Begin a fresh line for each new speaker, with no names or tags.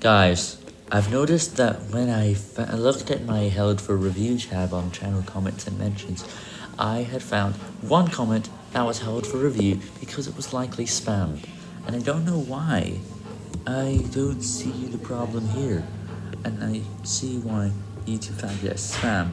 Guys, I've noticed that when I looked at my held for review tab on channel comments and mentions, I had found one comment that was held for review because it was likely spammed, and I don't know why. I don't see the problem here, and I see why YouTube found it as spam.